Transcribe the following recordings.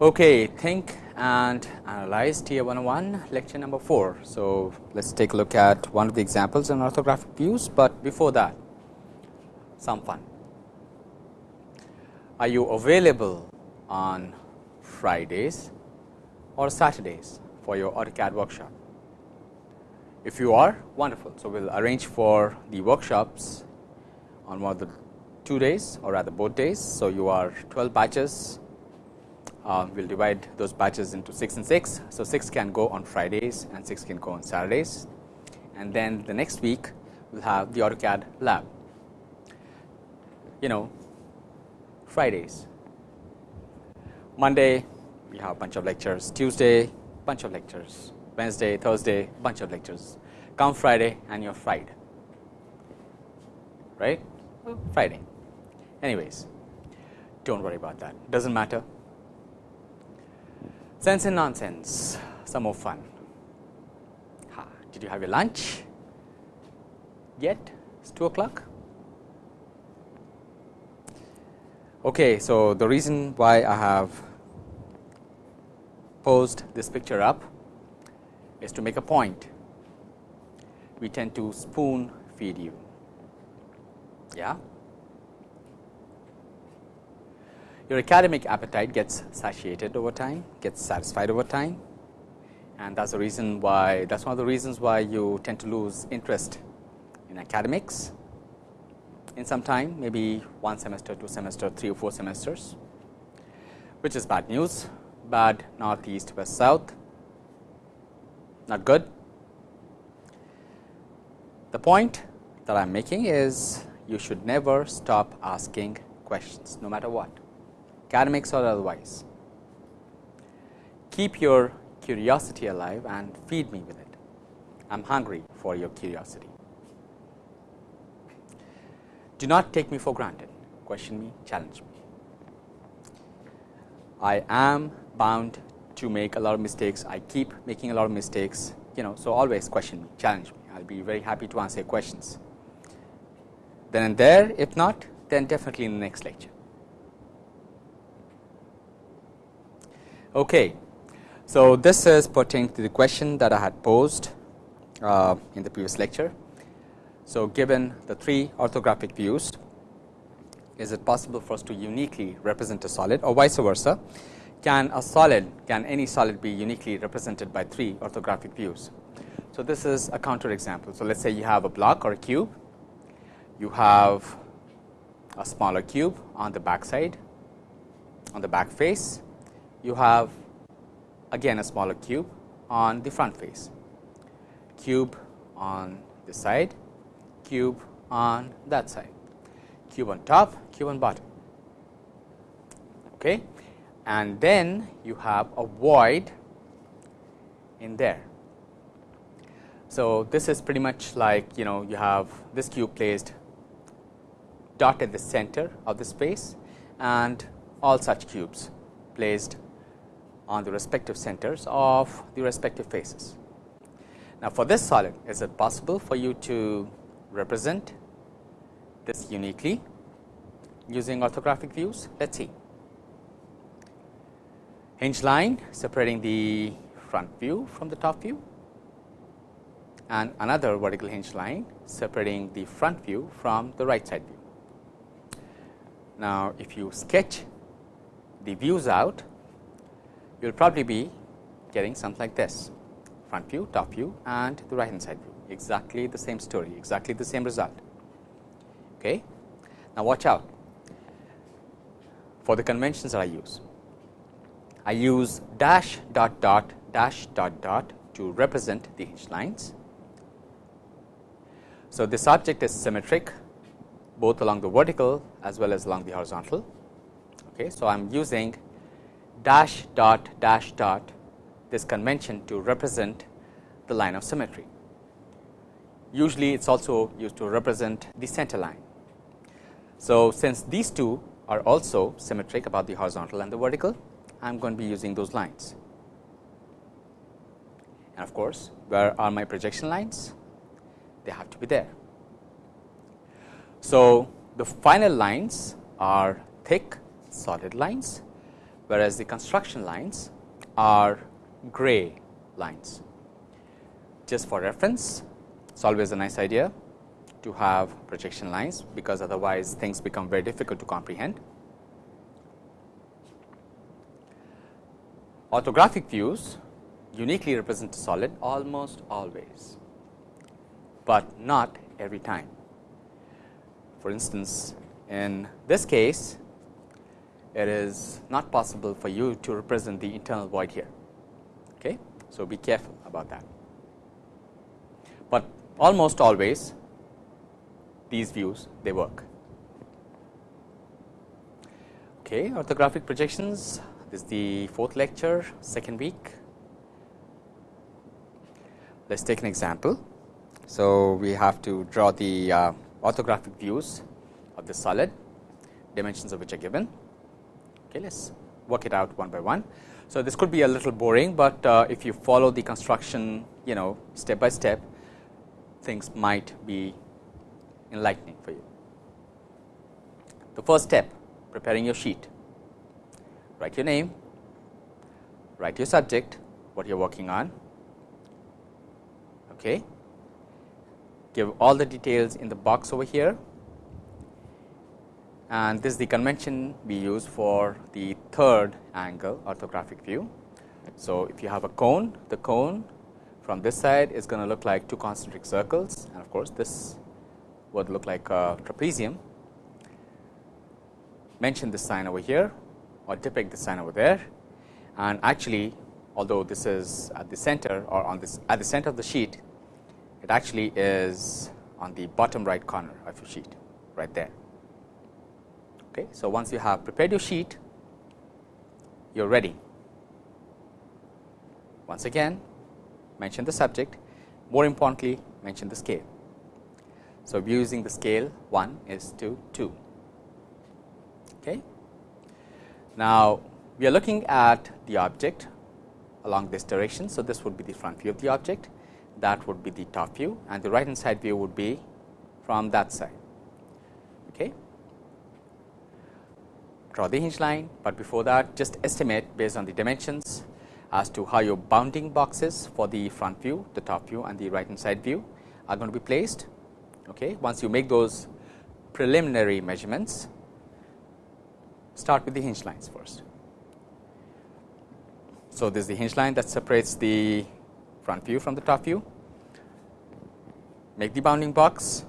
Okay, think and analyze TIA 101 lecture number 4. So, let us take a look at one of the examples in orthographic views, but before that some fun. Are you available on Fridays or Saturdays for your AutoCAD workshop? If you are wonderful, so we will arrange for the workshops on one of the two days or rather both days. So, you are 12 batches uh, we will divide those batches into 6 and 6. So, 6 can go on Fridays and 6 can go on Saturdays. And then the next week we will have the AutoCAD lab. You know Fridays, Monday we have a bunch of lectures, Tuesday bunch of lectures, Wednesday, Thursday bunch of lectures, come Friday and you are fried, right, Friday. Anyways, do not worry about that, does not matter Sense and nonsense, some more fun. Ha, did you have your lunch yet? It's 2 o'clock. Okay, so the reason why I have posed this picture up is to make a point. We tend to spoon feed you. Yeah. Your academic appetite gets satiated over time, gets satisfied over time. And that is the reason why that is one of the reasons why you tend to lose interest in academics in some time maybe one semester, two semester, three or four semesters which is bad news, bad north, east, west, south, not good. The point that I am making is you should never stop asking questions no matter what academics or otherwise. Keep your curiosity alive and feed me with it. I am hungry for your curiosity. Do not take me for granted, question me, challenge me. I am bound to make a lot of mistakes, I keep making a lot of mistakes, you know, so always question me, challenge me, I will be very happy to answer questions. Then and there, if not, then definitely in the next lecture. Okay. So, this is pertaining to the question that I had posed uh, in the previous lecture. So, given the three orthographic views, is it possible for us to uniquely represent a solid or vice versa? Can a solid, can any solid be uniquely represented by three orthographic views? So, this is a counter example. So, let us say you have a block or a cube, you have a smaller cube on the back side, on the back face you have again a smaller cube on the front face, cube on this side, cube on that side, cube on top, cube on bottom. Okay. And then you have a void in there. So, this is pretty much like you know you have this cube placed dot at the center of the space and all such cubes placed on the respective centers of the respective faces. Now, for this solid is it possible for you to represent this uniquely using orthographic views? Let us see. Hinge line separating the front view from the top view and another vertical hinge line separating the front view from the right side view. Now, if you sketch the views out you will probably be getting something like this front view, top view and the right hand side view exactly the same story, exactly the same result. Okay. Now, watch out for the conventions that I use. I use dash dot dot dash dot dot to represent the hinge lines. So, this object is symmetric both along the vertical as well as along the horizontal. Okay. So, I am using dash dot dash dot this convention to represent the line of symmetry. Usually, it is also used to represent the center line. So, since these two are also symmetric about the horizontal and the vertical, I am going to be using those lines. And of course, where are my projection lines? They have to be there. So, the final lines are thick solid lines whereas the construction lines are gray lines. Just for reference, it is always a nice idea to have projection lines, because otherwise things become very difficult to comprehend. Orthographic views uniquely represent a solid almost always, but not every time. For instance, in this case, it is not possible for you to represent the internal void here. Okay? So, be careful about that, but almost always these views they work. Okay, orthographic projections this is the fourth lecture second week. Let us take an example. So, we have to draw the uh, orthographic views of the solid dimensions of which are given. Okay, let us work it out one by one. So, this could be a little boring, but uh, if you follow the construction you know step by step things might be enlightening for you. The first step preparing your sheet write your name, write your subject, what you are working on, okay. give all the details in the box over here and this is the convention we use for the third angle orthographic view. So, if you have a cone, the cone from this side is going to look like two concentric circles and of course, this would look like a trapezium. Mention this sign over here or depict the sign over there and actually although this is at the center or on this at the center of the sheet it actually is on the bottom right corner of your sheet right there. Okay. So, once you have prepared your sheet you are ready. Once again mention the subject more importantly mention the scale. So, using the scale 1 is to 2. Okay. Now, we are looking at the object along this direction. So, this would be the front view of the object that would be the top view and the right hand side view would be from that side. Okay. Draw the hinge line, but before that just estimate based on the dimensions as to how your bounding boxes for the front view, the top view and the right hand side view are going to be placed. Okay. Once you make those preliminary measurements, start with the hinge lines first. So, this is the hinge line that separates the front view from the top view. Make the bounding box.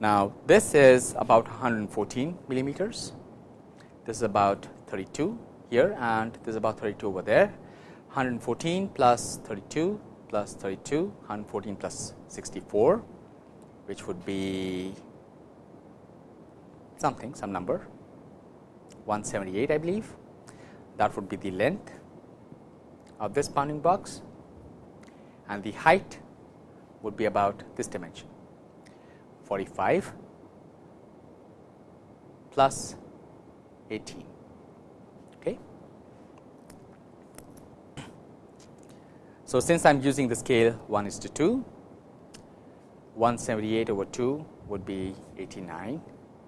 Now, this is about 114 millimeters. This is about 32 here and this is about 32 over there. 114 plus 32 plus 32, 114 plus 64, which would be something, some number. 178 I believe. That would be the length of this bounding box. And the height would be about this dimension. 45 plus 18. Okay. So, since I am using the scale 1 is to 2, 178 over 2 would be 89,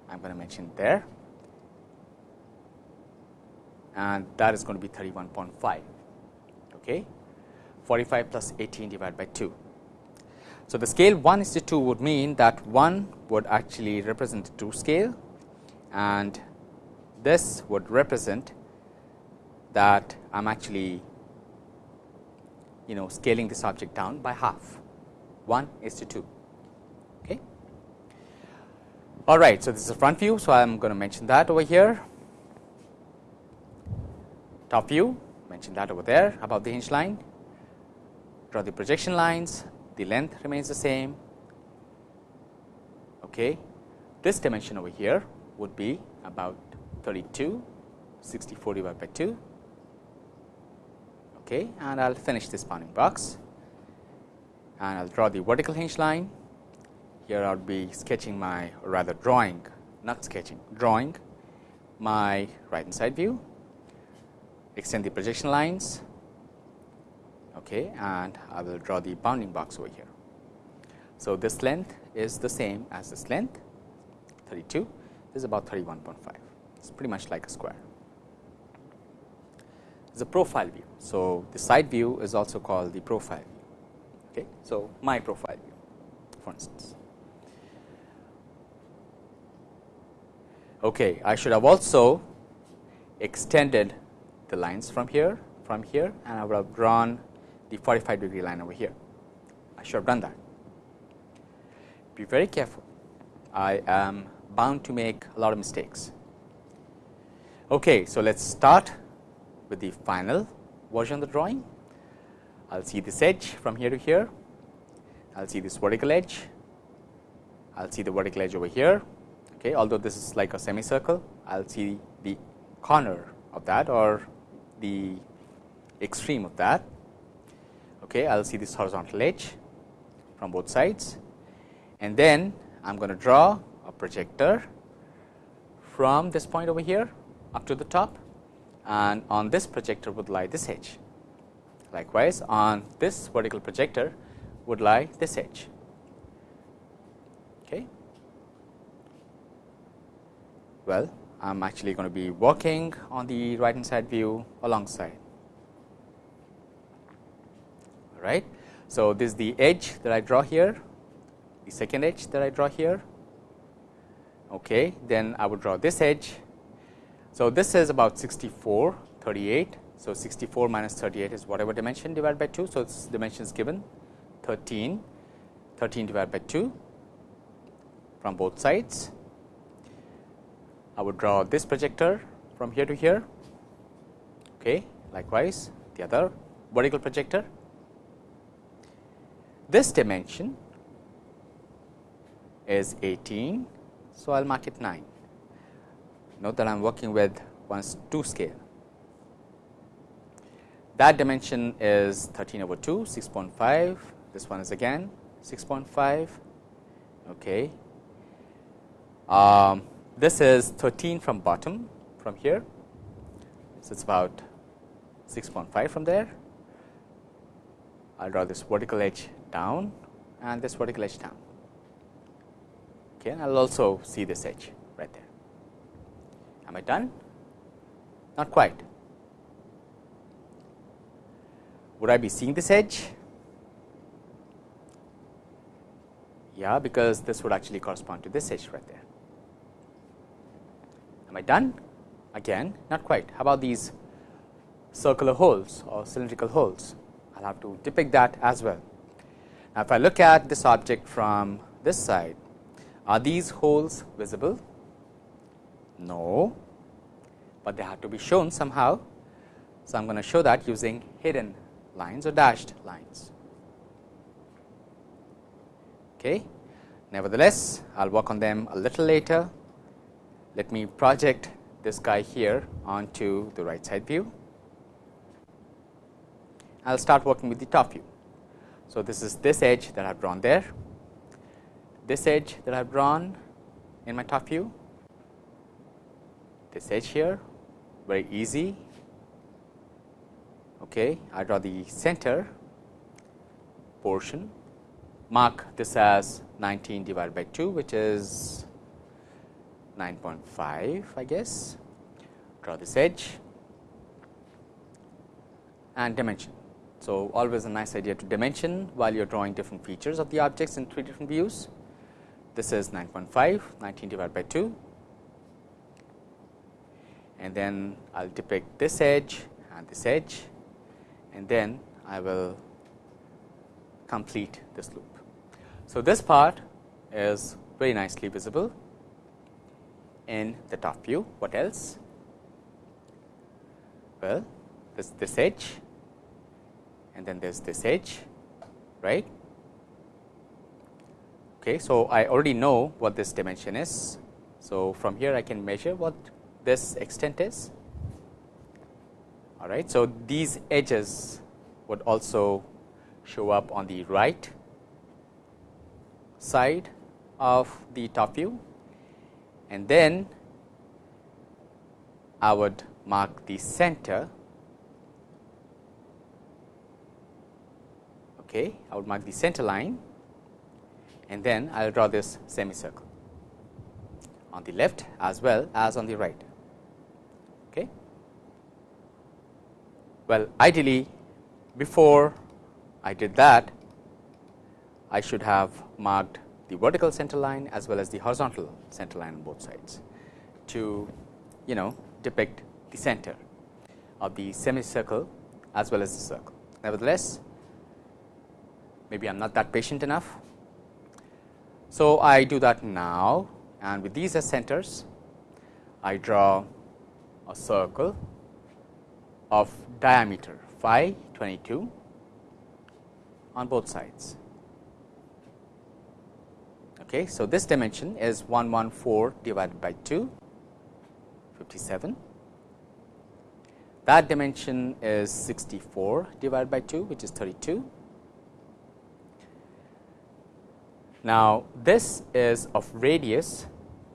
I am going to mention there and that is going to be 31.5. Okay. 45 plus 18 divided by 2. So, the scale 1 is to 2 would mean that 1 would actually represent the 2 scale and this would represent that I am actually you know scaling this object down by half 1 is to 2. Okay. All right. So, this is a front view. So, I am going to mention that over here top view mention that over there above the hinge line draw the projection lines the length remains the same okay this dimension over here would be about 32 64 divided by 2 okay and I'll finish this bounding box. And I'll draw the vertical hinge line. Here I'll be sketching my or rather drawing not sketching drawing my right hand side view. Extend the projection lines. Okay, and I will draw the bounding box over here. So, this length is the same as this length 32 this is about 31.5 it is pretty much like a square. It is a profile view. So, the side view is also called the profile view. Okay. So, my profile view for instance. Okay, I should have also extended the lines from here from here and I would have drawn the 45 degree line over here. I should have done that. Be very careful. I am bound to make a lot of mistakes. Okay, so let us start with the final version of the drawing. I will see this edge from here to here, I will see this vertical edge, I will see the vertical edge over here. Okay, although this is like a semicircle, I will see the corner of that or the extreme of that. Okay, I will see this horizontal edge from both sides and then I am going to draw a projector from this point over here up to the top and on this projector would lie this edge. Likewise, on this vertical projector would lie this edge. Okay. Well, I am actually going to be working on the right hand side view alongside. All right. So, this is the edge that I draw here, the second edge that I draw here. Okay. Then I would draw this edge. So, this is about 64, 38. So, 64 minus 38 is whatever dimension divided by 2. So, this dimension is given 13, 13 divided by 2 from both sides I would draw this projector from here to here. Okay. Likewise, the other vertical projector. This dimension is 18, so I will mark it 9. Note that I am working with one 2 scale. That dimension is 13 over 2, 6.5. This one is again 6.5. Okay. Um, this is 13 from bottom from here. So, it is about 6.5 from there. I will draw this vertical edge down and this vertical edge down. Okay, and I will also see this edge. Am I done? Not quite. Would I be seeing this edge? Yeah, because this would actually correspond to this edge right there. Am I done? Again, not quite. How about these circular holes or cylindrical holes? I will have to depict that as well. Now, if I look at this object from this side, are these holes visible? No, but they have to be shown somehow. So, I am going to show that using hidden lines or dashed lines. Okay. Nevertheless, I will work on them a little later let me project this guy here onto the right side view. I will start working with the top view. So, this is this edge that I have drawn there, this edge that I have drawn in my top view, this edge here very easy. Okay, I draw the center portion, mark this as 19 divided by 2 which is 9.5 I guess, draw this edge and dimension. So, always a nice idea to dimension while you are drawing different features of the objects in three different views. This is 9.5, 19 divided by 2 and then I will depict this edge and this edge and then I will complete this loop. So, this part is very nicely visible in the top view. What else? Well, this this edge and then there's this edge, right? Okay, so I already know what this dimension is. So from here I can measure what this extent is. All right, so these edges would also show up on the right side of the top view. And then I would mark the center. Okay I would mark the center line. And then I will draw this semicircle on the left as well as on the right okay Well, ideally before I did that, I should have marked the vertical center line as well as the horizontal center line on both sides to you know depict the center of the semicircle as well as the circle. Nevertheless, maybe I am not that patient enough. So, I do that now and with these as centers, I draw a circle of diameter phi 22 on both sides. Okay, so, this dimension is 114 divided by 2 57 that dimension is 64 divided by 2 which is 32. Now, this is of radius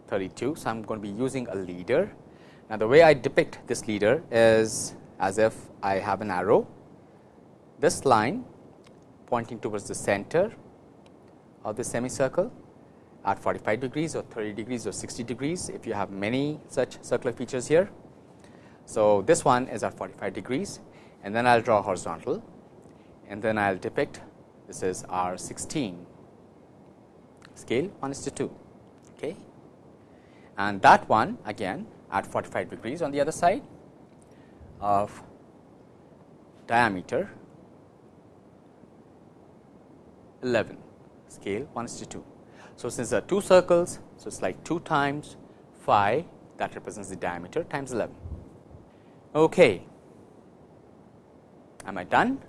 32. So, I am going to be using a leader. Now, the way I depict this leader is as if I have an arrow, this line pointing towards the center of the semicircle at 45 degrees or 30 degrees or 60 degrees if you have many such circular features here. So, this one is at 45 degrees and then I will draw horizontal and then I will depict this is R 16 scale 1 is to 2 okay. and that one again at 45 degrees on the other side of diameter 11 scale 1 is to 2. So, since there are two circles, so it is like 2 times phi that represents the diameter times 11. Okay. Am I done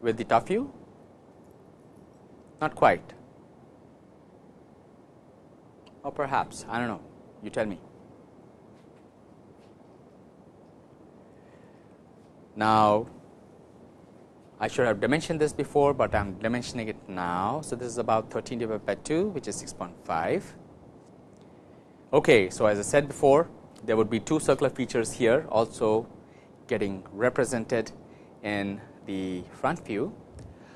with the top view? Not quite. Or perhaps, I do not know, you tell me. Now, I should have dimensioned this before, but I am dimensioning it now. So, this is about 13 divided by 2, which is 6.5. Okay, so, as I said before, there would be two circular features here also getting represented in the front view.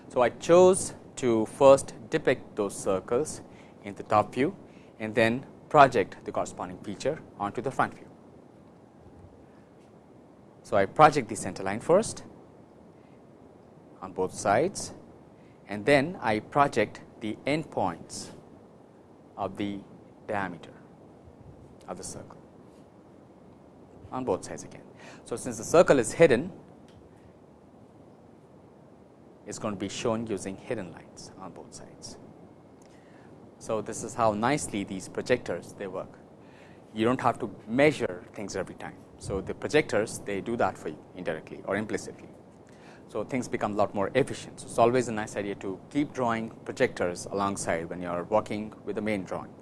So, I chose to first depict those circles in the top view and then project the corresponding feature onto the front view. So, I project the center line first on both sides and then I project the endpoints of the diameter of the circle on both sides again. So, since the circle is hidden, it is going to be shown using hidden lines on both sides. So, this is how nicely these projectors they work. You do not have to measure things every time. So, the projectors they do that for you indirectly or implicitly. So, things become a lot more efficient. So, it is always a nice idea to keep drawing projectors alongside when you are working with the main drawing.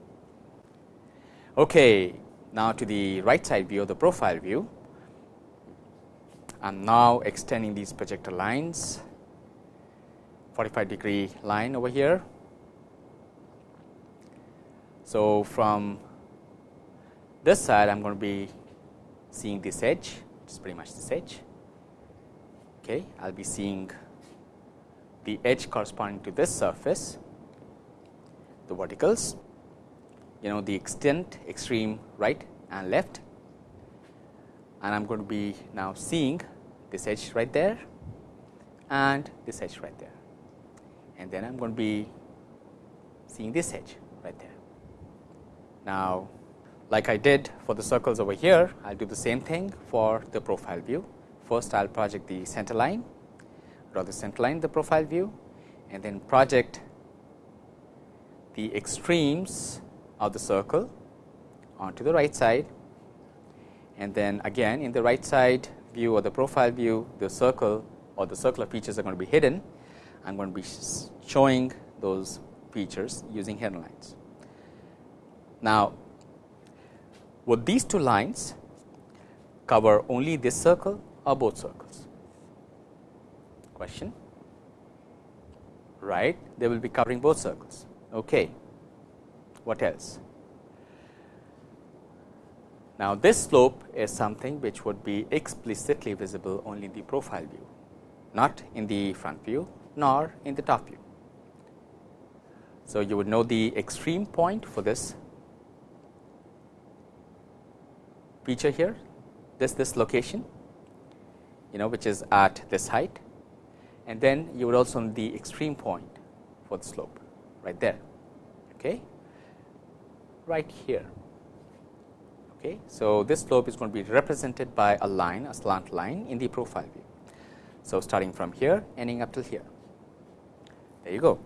Okay, now, to the right side view the profile view, I am now extending these projector lines 45 degree line over here. So, from this side I am going to be seeing this edge, it is pretty much this edge. Okay, I will be seeing the edge corresponding to this surface, the verticals you know the extent extreme right and left and I am going to be now seeing this edge right there and this edge right there and then I am going to be seeing this edge right there. Now, like I did for the circles over here, I will do the same thing for the profile view. First, I will project the center line, draw the center line the profile view and then project the extremes of the circle onto the right side and then again in the right side view or the profile view the circle or the circular features are going to be hidden. I am going to be showing those features using hidden lines. Now, would these two lines cover only this circle or both circles? Question right they will be covering both circles. Okay. What else? Now, this slope is something which would be explicitly visible only in the profile view, not in the front view nor in the top view. So, you would know the extreme point for this feature here, this this location you know which is at this height. And then you would also need the extreme point for the slope right there okay? Right here okay? So this slope is going to be represented by a line a slant line in the profile view. So starting from here ending up till here. There you go.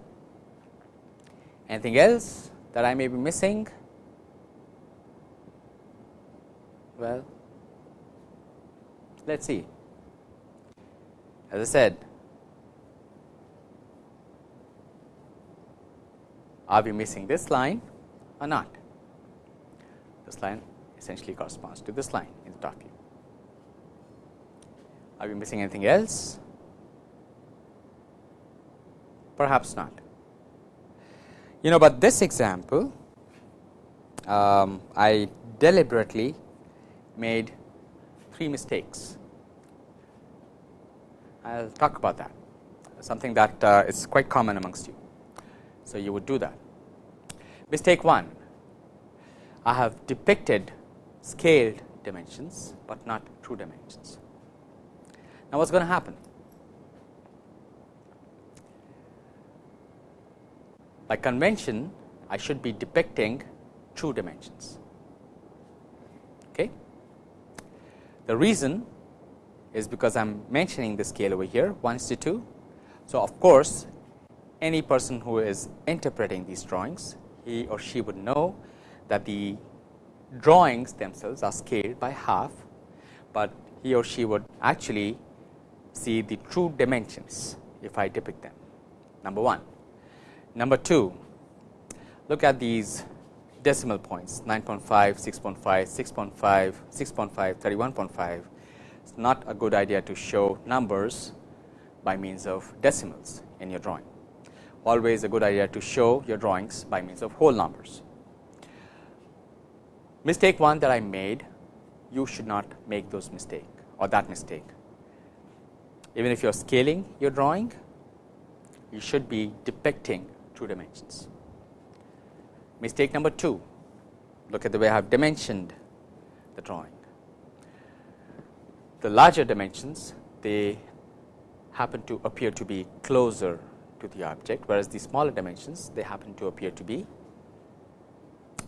Anything else that i may be missing well let's see as i said are we missing this line or not? This line essentially corresponds to this line in the top view. Are we missing anything else? Perhaps not. You know, but this example, um, I deliberately made three mistakes. I will talk about that, something that uh, is quite common amongst you. So, you would do that. Mistake 1, I have depicted scaled dimensions, but not true dimensions. Now, what is going to happen? By convention, I should be depicting true dimensions. Okay? The reason is because I am mentioning the scale over here 1 to 2. So, of course, any person who is interpreting these drawings, he or she would know that the drawings themselves are scaled by half, but he or she would actually see the true dimensions if I depict them number 1. Number 2, look at these decimal points 9.5, 6.5, 6.5, 6.5, 31.5. It is not a good idea to show numbers by means of decimals in your drawing always a good idea to show your drawings by means of whole numbers. Mistake one that I made, you should not make those mistake or that mistake. Even if you are scaling your drawing, you should be depicting true dimensions. Mistake number 2, look at the way I have dimensioned the drawing. The larger dimensions, they happen to appear to be closer to the object, whereas the smaller dimensions they happen to appear to be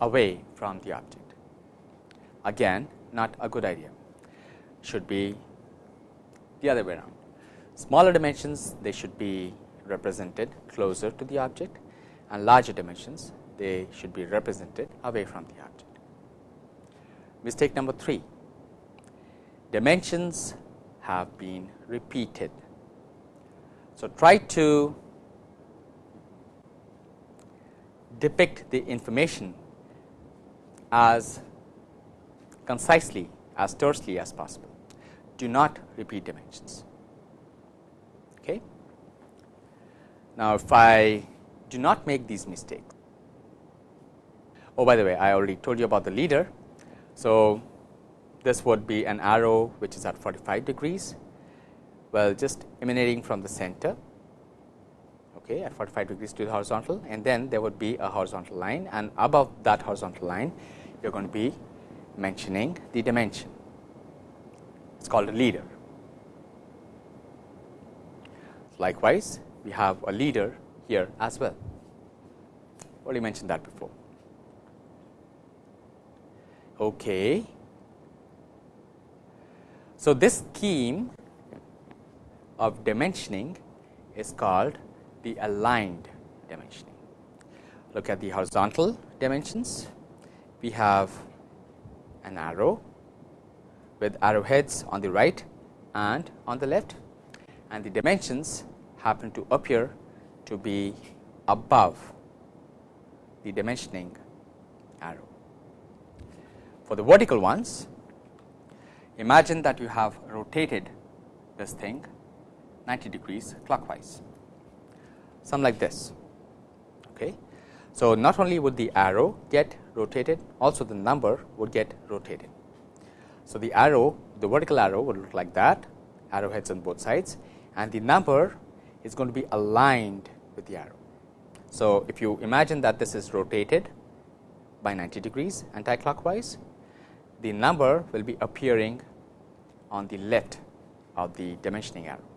away from the object. Again not a good idea, should be the other way around. Smaller dimensions they should be represented closer to the object and larger dimensions they should be represented away from the object. Mistake number 3, dimensions have been repeated. So, try to depict the information as concisely as tersely as possible. Do not repeat dimensions. Okay. Now, if I do not make these mistakes, oh by the way I already told you about the leader. So, this would be an arrow which is at 45 degrees, well just emanating from the center okay, at 45 degrees to the horizontal and then there would be a horizontal line and above that horizontal line you are going to be mentioning the dimension. It is called a leader. Likewise, we have a leader here as well. Already mentioned that before. Okay. So, this scheme of dimensioning is called the aligned dimensioning. Look at the horizontal dimensions. We have an arrow with arrowheads on the right and on the left and the dimensions happen to appear to be above the dimensioning arrow. For the vertical ones, imagine that you have rotated this thing 90 degrees clockwise some like this. Okay. So, not only would the arrow get rotated, also the number would get rotated. So, the arrow the vertical arrow would look like that arrowheads on both sides and the number is going to be aligned with the arrow. So, if you imagine that this is rotated by 90 degrees anticlockwise, the number will be appearing on the left of the dimensioning arrow,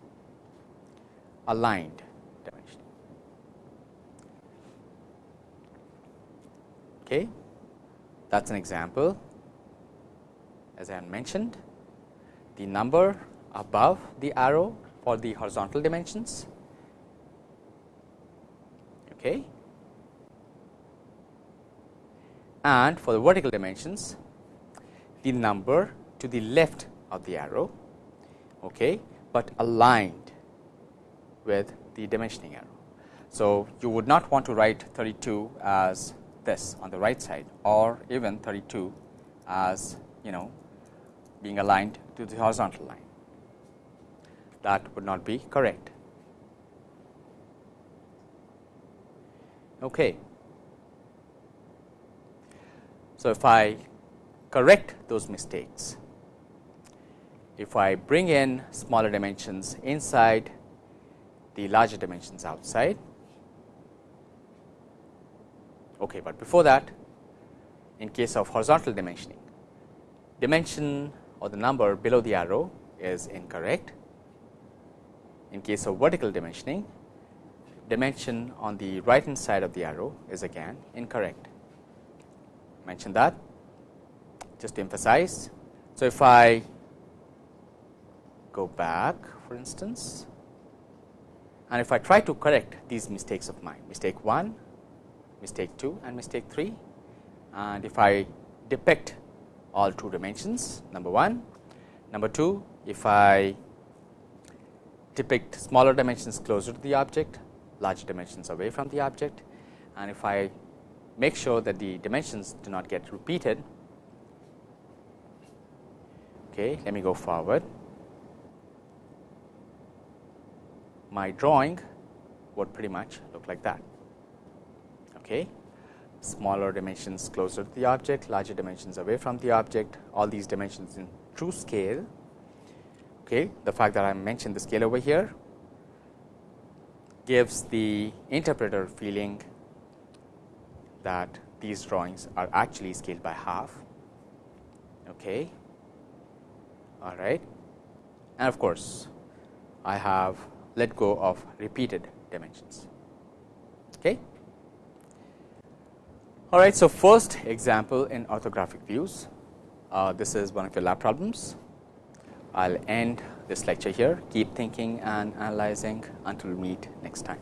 aligned dimensioning. Okay. That is an example as I mentioned the number above the arrow for the horizontal dimensions okay. and for the vertical dimensions the number to the left of the arrow, okay, but aligned with the dimensioning arrow. So, you would not want to write 32 as this on the right side or even 32 as you know being aligned to the horizontal line. That would not be correct. Okay. So, if I correct those mistakes, if I bring in smaller dimensions inside the larger dimensions outside. Okay, but before that in case of horizontal dimensioning dimension or the number below the arrow is incorrect. In case of vertical dimensioning dimension on the right hand side of the arrow is again incorrect. Mention that just to emphasize. So, if I go back for instance and if I try to correct these mistakes of mine mistake 1, mistake 2 and mistake 3 and if I depict all true dimensions number 1. Number 2 if I depict smaller dimensions closer to the object, larger dimensions away from the object and if I make sure that the dimensions do not get repeated. Okay, let me go forward. my drawing would pretty much look like that. Okay. Smaller dimensions closer to the object, larger dimensions away from the object, all these dimensions in true scale. Okay. The fact that I mentioned the scale over here gives the interpreter feeling that these drawings are actually scaled by half. Okay. All right. And of course, I have let go of repeated dimensions. Okay. All right. So, first example in orthographic views, uh, this is one of your lab problems. I will end this lecture here, keep thinking and analyzing until we meet next time.